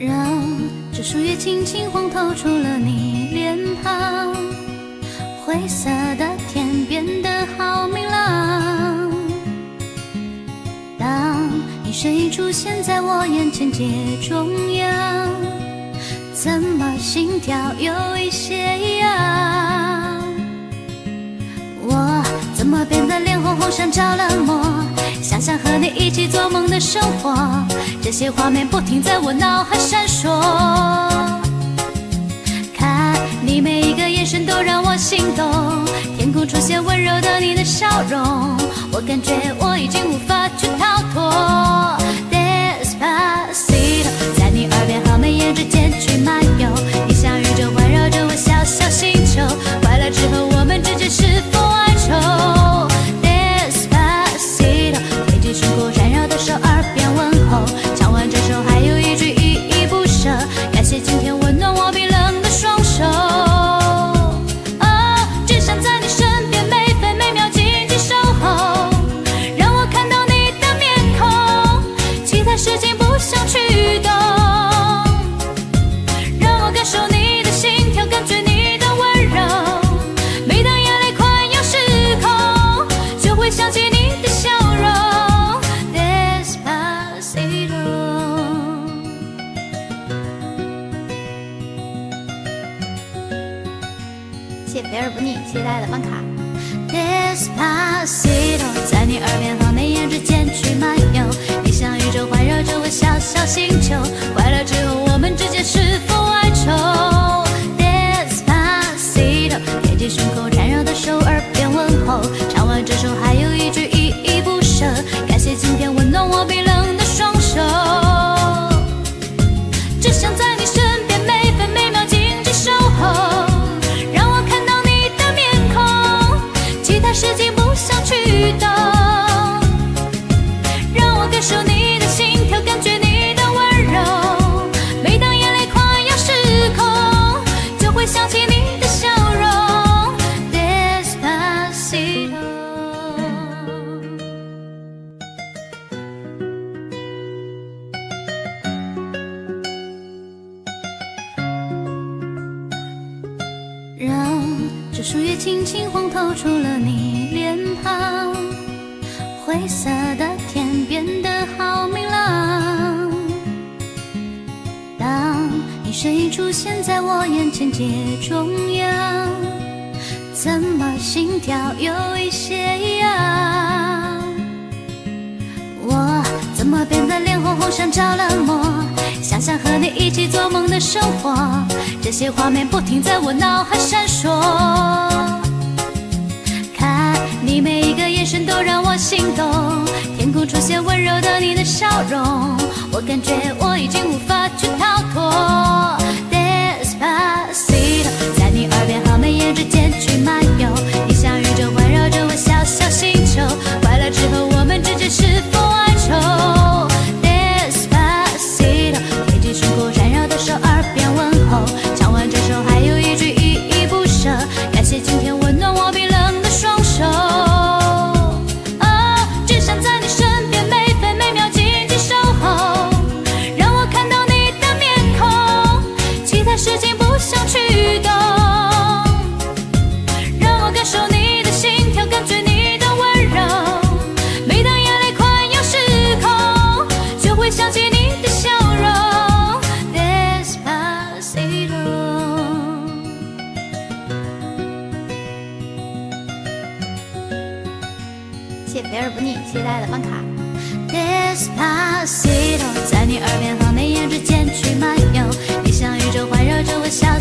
让这树叶轻轻晃，透出了你脸庞。灰色的天变得好美身影出现在我眼前街中央，怎么心跳有一些痒？我怎么变得脸红红，像着了魔？想象和你一起做梦的生活，这些画面不停在我脑海闪烁。看你每一个眼神都让我心动，天空出现温柔的你的笑容，我感觉我已经无法去逃其他事情不想去懂，让我感受你的心跳，感觉你的温柔。每当眼泪快要失控，就会想起你的笑容。Despacito。谢肥而不腻，谢谢大家的办卡。Despacito，在你耳边和眉眼之间去漫游，你像宇宙环绕着我小小星这树叶轻轻晃，透出了你脸庞。灰色的天变得好明朗。当你身影出现在我眼前街中央，怎么心跳有一些痒？我怎么变得脸红红，像着了魔？想想和你一起做梦的生活，这些画面不停在我脑海闪烁。看你每一个眼神都让我心动，天空出现温柔的你的笑容，我感觉我已经无法去逃脱。其他事情不想去懂，让我感受你的心跳，感觉你的温柔。每当眼泪快要失控，就会想起你的笑容。Despacito。谢肥而不腻，谢大家的办卡。Despacito，在你耳边和眉眼之间去漫游，抱着我笑